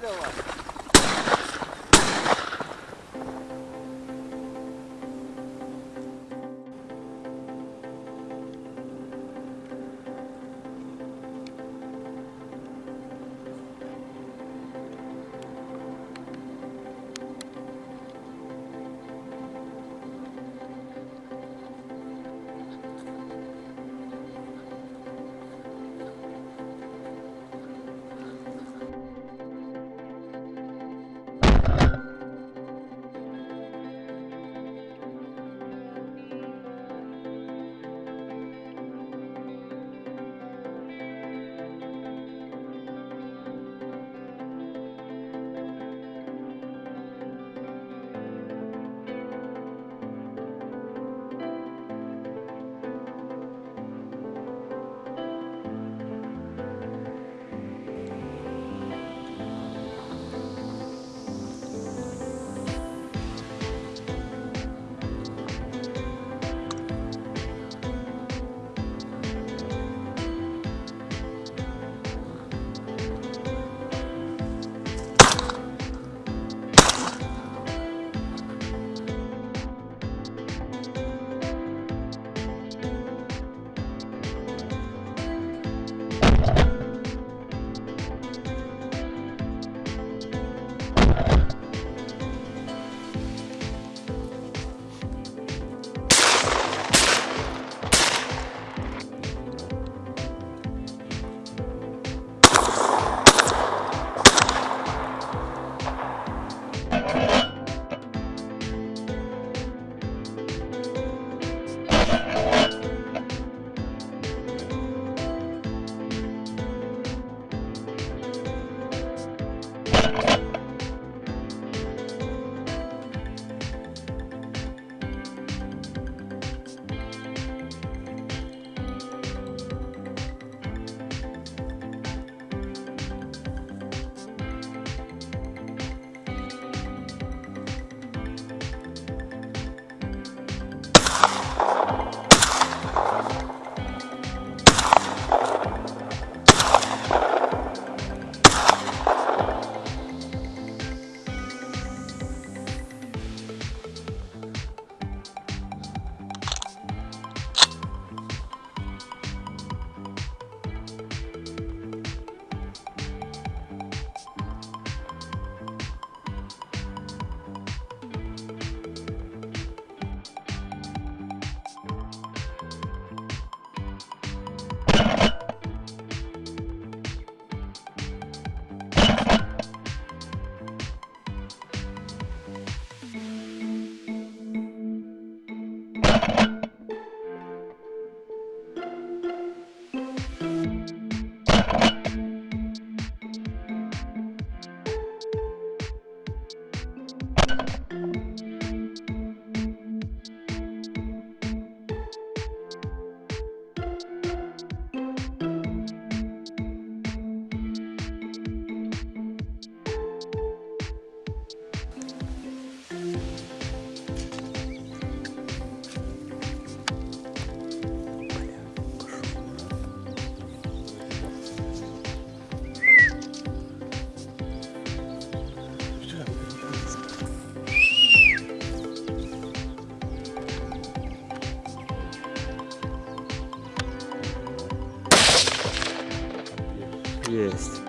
Давай, давай. Yes.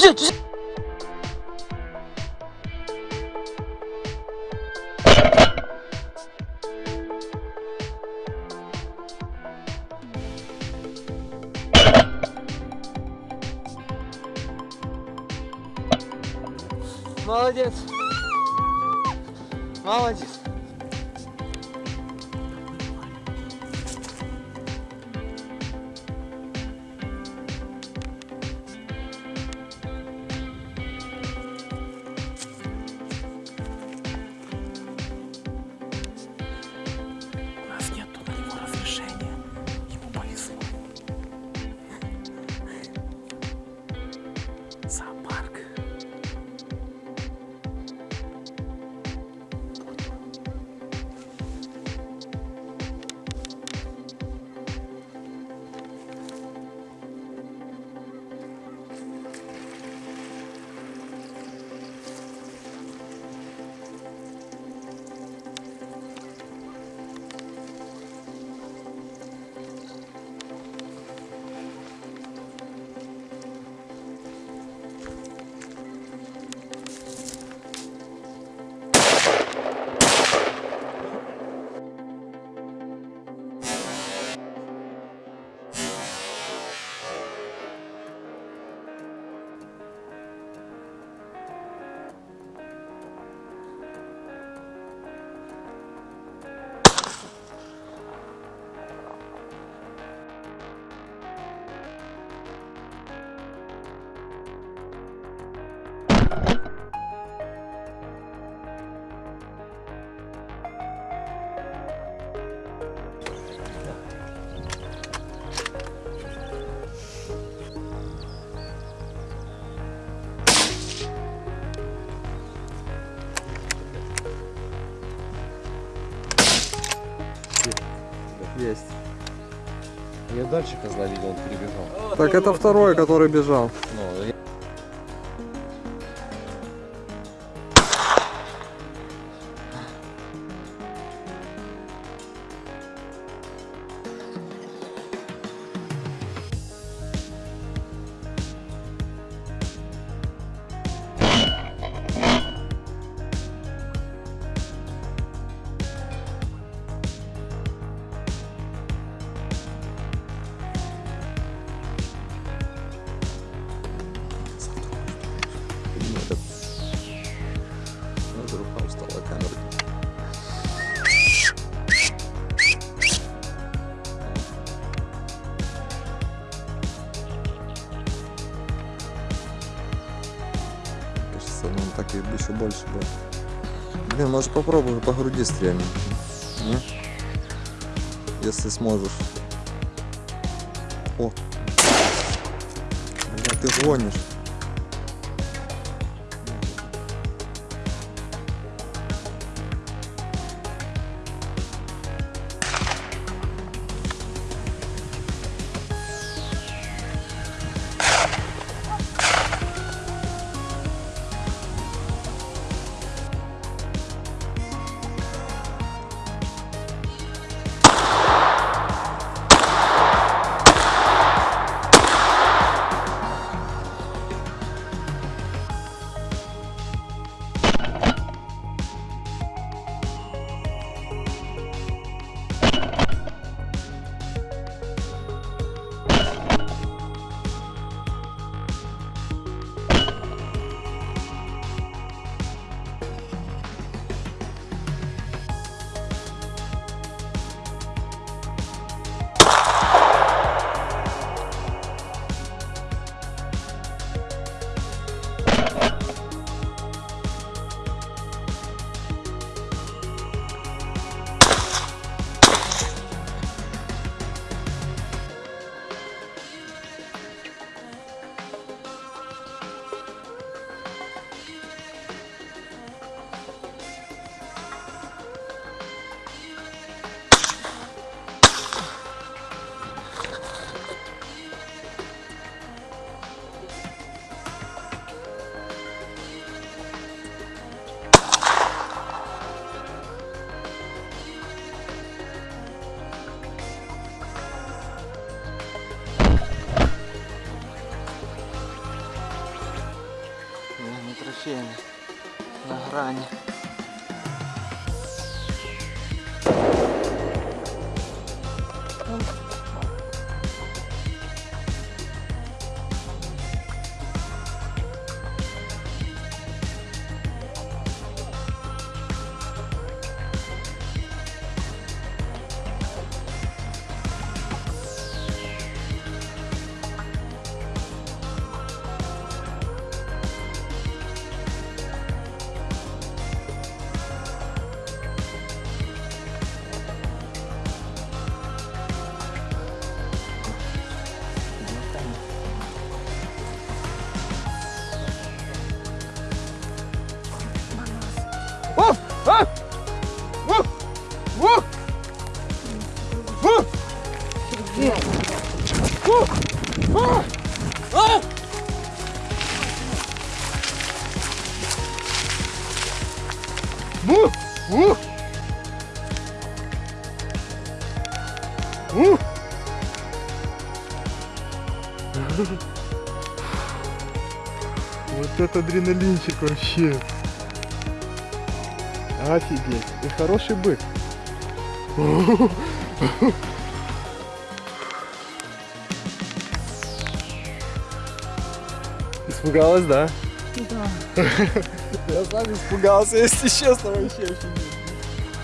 Взять. Молодец. Молодец. Дальше козла видел, он перебежал. Так это второй, который бежал. Еще больше будет. Блин, может попробуй по груди стрельнуть. Если сможешь. О! Бля, ты гонишь. Ощущение. На грани. Вот это адреналинчик вообще. Офигеть. И хороший бык. Испугалась, да? Да. Я сам испугался, если честно, вообще очень